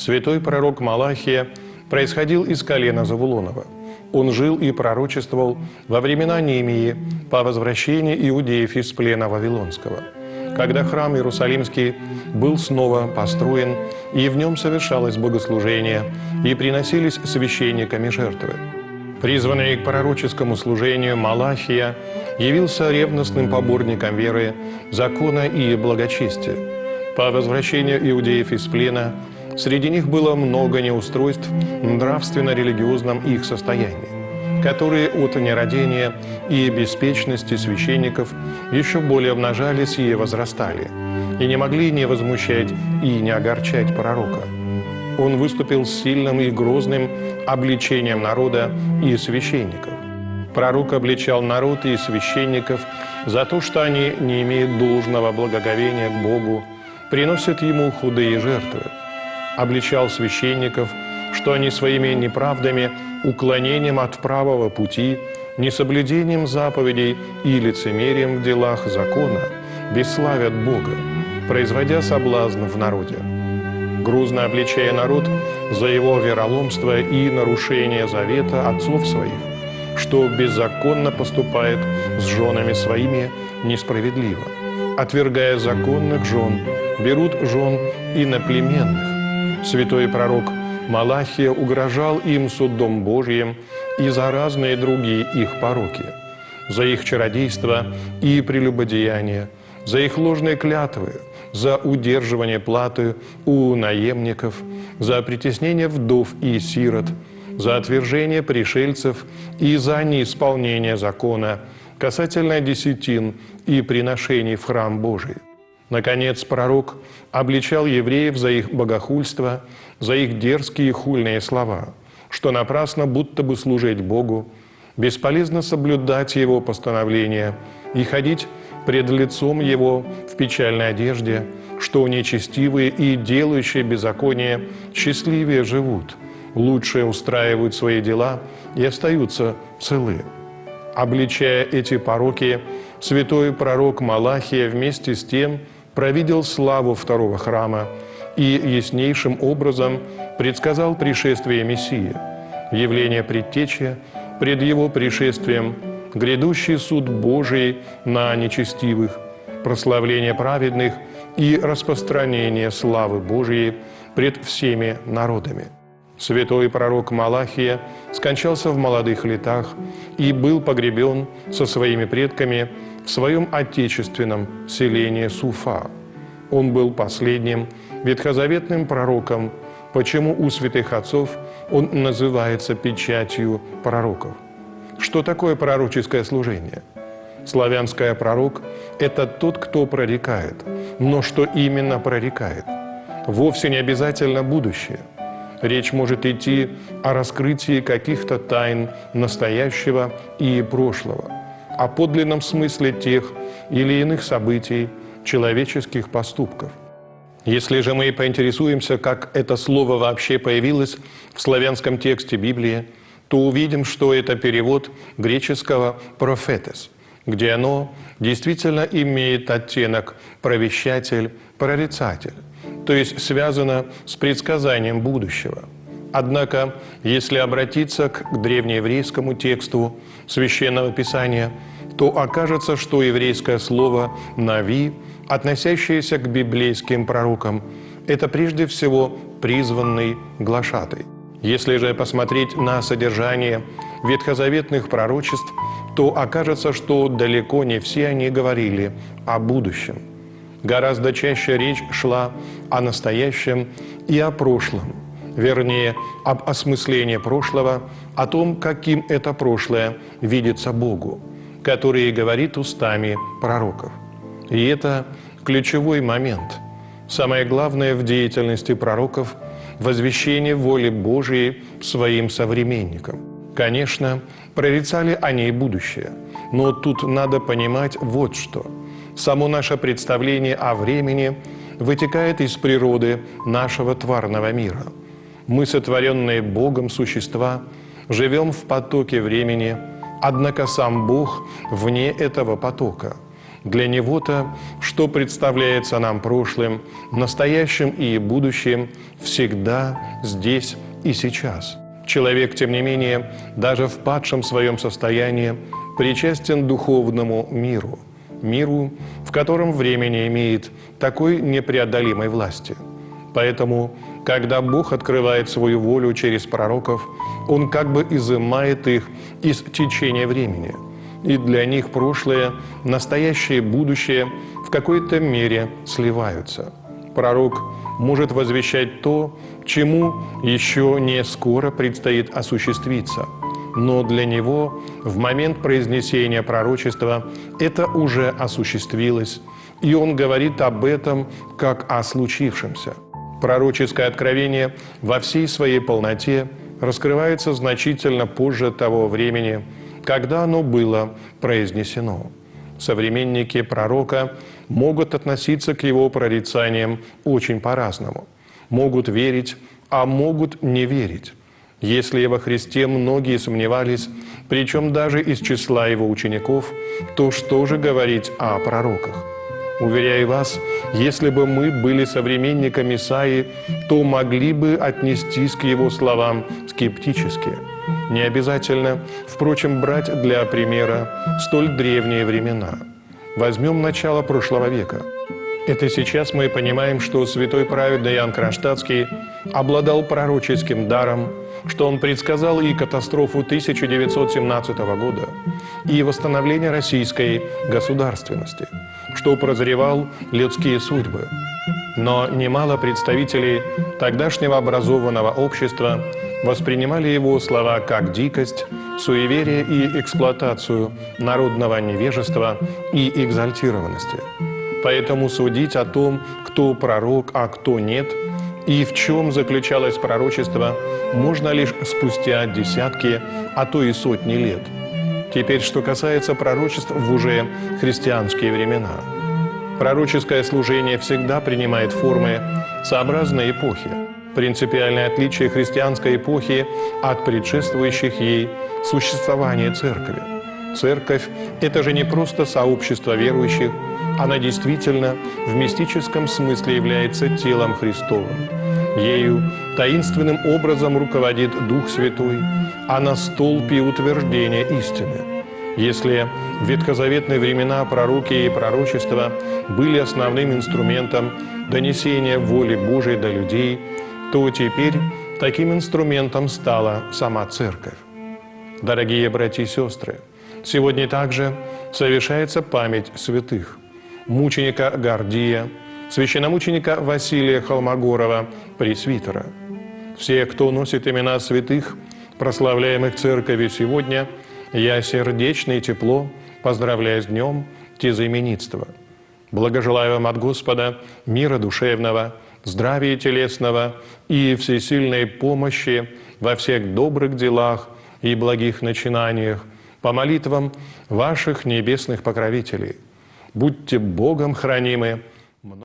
Святой пророк Малахия происходил из колена Завулонова. Он жил и пророчествовал во времена Немии по возвращении иудеев из плена Вавилонского, когда храм Иерусалимский был снова построен, и в нем совершалось богослужение, и приносились священниками жертвы. Призванный к пророческому служению Малахия явился ревностным поборником веры, закона и благочестия. По возвращению иудеев из плена – Среди них было много неустройств в нравственно-религиозном их состоянии, которые от нерадения и беспечности священников еще более обнажались и возрастали, и не могли не возмущать и не огорчать пророка. Он выступил с сильным и грозным обличением народа и священников. Пророк обличал народ и священников за то, что они не имеют должного благоговения к Богу, приносят Ему худые жертвы – обличал священников, что они своими неправдами, уклонением от правого пути, несоблюдением заповедей и лицемерием в делах закона бесславят Бога, производя соблазн в народе. Грузно обличая народ за его вероломство и нарушение завета отцов своих, что беззаконно поступает с женами своими несправедливо. Отвергая законных жен, берут жен иноплеменных, Святой пророк Малахия угрожал им судом Божьим и за разные другие их пороки, за их чародейство и прелюбодеяние, за их ложные клятвы, за удерживание платы у наемников, за притеснение вдов и сирот, за отвержение пришельцев и за неисполнение закона касательно десятин и приношений в храм Божий. Наконец, пророк обличал евреев за их богохульство, за их дерзкие хульные слова, что напрасно будто бы служить Богу, бесполезно соблюдать Его постановления и ходить пред лицом Его в печальной одежде, что нечестивые и делающие беззаконие счастливее живут, лучше устраивают свои дела и остаются целы. Обличая эти пороки, святой пророк Малахия вместе с тем – провидел славу второго храма и яснейшим образом предсказал пришествие Мессии, явление предтечи пред его пришествием, грядущий суд Божий на нечестивых, прославление праведных и распространение славы Божией пред всеми народами. Святой пророк Малахия скончался в молодых летах и был погребен со своими предками в своем отечественном селении Суфа. Он был последним ветхозаветным пророком, почему у святых отцов он называется печатью пророков. Что такое пророческое служение? Славянское пророк – это тот, кто прорекает. Но что именно прорекает? Вовсе не обязательно будущее. Речь может идти о раскрытии каких-то тайн настоящего и прошлого – о подлинном смысле тех или иных событий, человеческих поступков. Если же мы поинтересуемся, как это слово вообще появилось в славянском тексте Библии, то увидим, что это перевод греческого «профетес», где оно действительно имеет оттенок «провещатель», «прорицатель», то есть связано с предсказанием будущего. Однако, если обратиться к древнееврейскому тексту Священного Писания – то окажется, что еврейское слово «нави», относящееся к библейским пророкам, это прежде всего призванный глашатай. Если же посмотреть на содержание ветхозаветных пророчеств, то окажется, что далеко не все они говорили о будущем. Гораздо чаще речь шла о настоящем и о прошлом, вернее, об осмыслении прошлого, о том, каким это прошлое видится Богу который говорит устами пророков. И это ключевой момент. Самое главное в деятельности пророков – возвещение воли Божией своим современникам. Конечно, прорицали они и будущее, но тут надо понимать вот что. Само наше представление о времени вытекает из природы нашего тварного мира. Мы, сотворенные Богом существа, живем в потоке времени, однако сам Бог вне этого потока. Для Него-то, что представляется нам прошлым, настоящим и будущим, всегда здесь и сейчас. Человек, тем не менее, даже в падшем своем состоянии, причастен духовному миру, миру, в котором время не имеет такой непреодолимой власти. Поэтому, когда Бог открывает свою волю через пророков, Он как бы изымает их из течения времени. И для них прошлое, настоящее будущее в какой-то мере сливаются. Пророк может возвещать то, чему еще не скоро предстоит осуществиться – но для него в момент произнесения пророчества это уже осуществилось, и он говорит об этом как о случившемся. Пророческое откровение во всей своей полноте раскрывается значительно позже того времени, когда оно было произнесено. Современники пророка могут относиться к его прорицаниям очень по-разному. Могут верить, а могут не верить. Если во Христе многие сомневались, причем даже из числа его учеников, то что же говорить о пророках? Уверяю вас, если бы мы были современниками Исаии, то могли бы отнестись к его словам скептически. Не обязательно, впрочем, брать для примера столь древние времена. Возьмем начало прошлого века. Это сейчас мы понимаем, что святой праведный Иоанн Кронштадтский обладал пророческим даром, что он предсказал и катастрофу 1917 года, и восстановление российской государственности, что прозревал людские судьбы. Но немало представителей тогдашнего образованного общества воспринимали его слова как дикость, суеверие и эксплуатацию народного невежества и экзальтированности. Поэтому судить о том, кто пророк, а кто нет – и в чем заключалось пророчество, можно лишь спустя десятки, а то и сотни лет. Теперь, что касается пророчеств в уже христианские времена. Пророческое служение всегда принимает формы сообразной эпохи. Принципиальное отличие христианской эпохи от предшествующих ей – существование церкви. Церковь – это же не просто сообщество верующих, она действительно в мистическом смысле является телом Христовым. Ею таинственным образом руководит Дух Святой, а на столпе утверждения истины. Если в ветхозаветные времена пророки и пророчества были основным инструментом донесения воли Божией до людей, то теперь таким инструментом стала сама Церковь. Дорогие братья и сестры, сегодня также совершается память святых мученика Гордия, священномученика Василия Холмогорова, пресвитера. Все, кто носит имена святых, прославляемых церковью сегодня, я сердечно и тепло поздравляю с днем тезаименитства. Благожелаю вам от Господа мира душевного, здравия телесного и всесильной помощи во всех добрых делах и благих начинаниях по молитвам ваших небесных покровителей – Будьте Богом хранимы